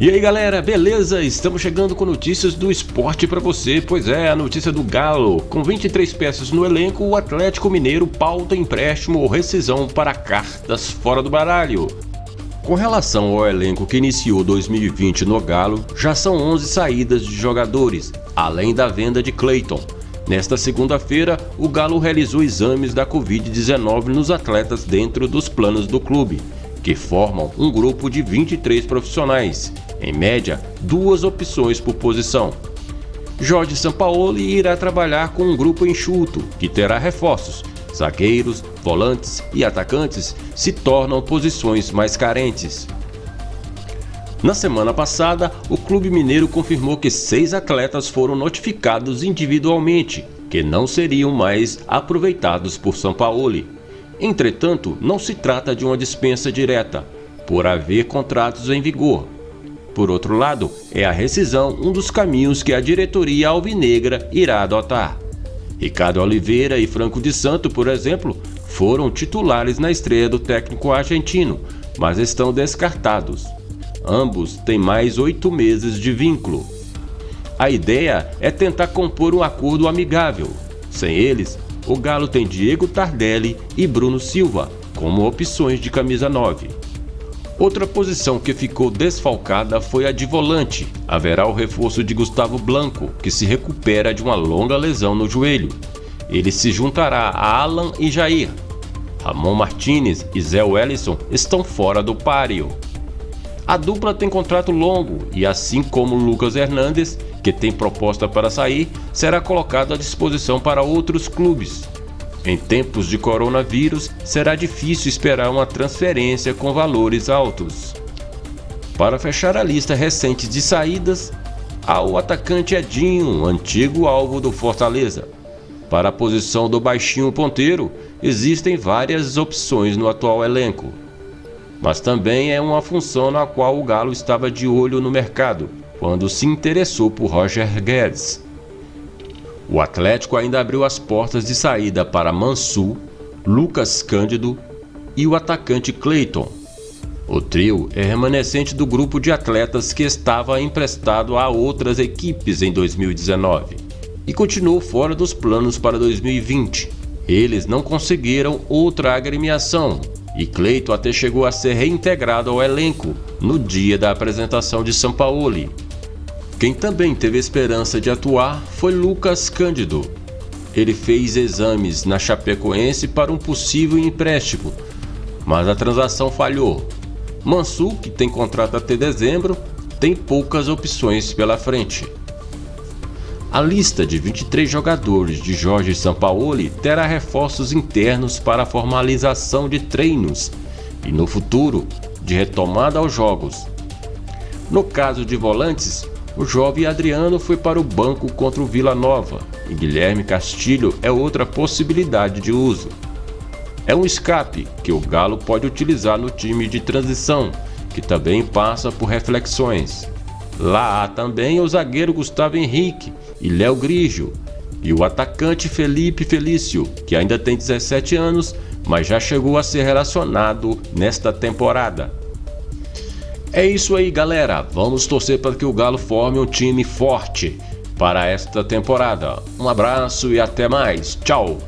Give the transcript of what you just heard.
E aí galera, beleza? Estamos chegando com notícias do esporte para você, pois é, a notícia do Galo. Com 23 peças no elenco, o Atlético Mineiro pauta empréstimo ou rescisão para cartas fora do baralho. Com relação ao elenco que iniciou 2020 no Galo, já são 11 saídas de jogadores, além da venda de Clayton. Nesta segunda-feira, o Galo realizou exames da Covid-19 nos atletas dentro dos planos do clube, que formam um grupo de 23 profissionais, em média, duas opções por posição. Jorge Sampaoli irá trabalhar com um grupo enxuto, que terá reforços. Zagueiros, volantes e atacantes se tornam posições mais carentes. Na semana passada, o Clube Mineiro confirmou que seis atletas foram notificados individualmente, que não seriam mais aproveitados por Sampaoli. Entretanto, não se trata de uma dispensa direta, por haver contratos em vigor, por outro lado, é a rescisão um dos caminhos que a diretoria alvinegra irá adotar. Ricardo Oliveira e Franco de Santo, por exemplo, foram titulares na estreia do técnico argentino, mas estão descartados. Ambos têm mais oito meses de vínculo. A ideia é tentar compor um acordo amigável. Sem eles, o Galo tem Diego Tardelli e Bruno Silva como opções de camisa 9. Outra posição que ficou desfalcada foi a de volante. Haverá o reforço de Gustavo Blanco, que se recupera de uma longa lesão no joelho. Ele se juntará a Alan e Jair. Ramon Martinez e Zé Wellison estão fora do páreo. A dupla tem contrato longo e, assim como Lucas Hernandes, que tem proposta para sair, será colocado à disposição para outros clubes. Em tempos de coronavírus, será difícil esperar uma transferência com valores altos. Para fechar a lista recente de saídas, há o atacante Edinho, antigo alvo do Fortaleza. Para a posição do baixinho ponteiro, existem várias opções no atual elenco. Mas também é uma função na qual o Galo estava de olho no mercado, quando se interessou por Roger Guedes. O Atlético ainda abriu as portas de saída para Mansu, Lucas Cândido e o atacante Clayton. O trio é remanescente do grupo de atletas que estava emprestado a outras equipes em 2019 e continuou fora dos planos para 2020. Eles não conseguiram outra agremiação e Cleiton até chegou a ser reintegrado ao elenco no dia da apresentação de Sampaoli, quem também teve esperança de atuar foi Lucas Cândido. Ele fez exames na Chapecoense para um possível empréstimo, mas a transação falhou. Mansu, que tem contrato até dezembro, tem poucas opções pela frente. A lista de 23 jogadores de Jorge Sampaoli terá reforços internos para a formalização de treinos e, no futuro, de retomada aos jogos. No caso de volantes, o jovem Adriano foi para o banco contra o Vila Nova e Guilherme Castilho é outra possibilidade de uso. É um escape que o Galo pode utilizar no time de transição, que também passa por reflexões. Lá há também o zagueiro Gustavo Henrique e Léo Grigio, e o atacante Felipe Felício, que ainda tem 17 anos, mas já chegou a ser relacionado nesta temporada. É isso aí, galera. Vamos torcer para que o Galo forme um time forte para esta temporada. Um abraço e até mais. Tchau.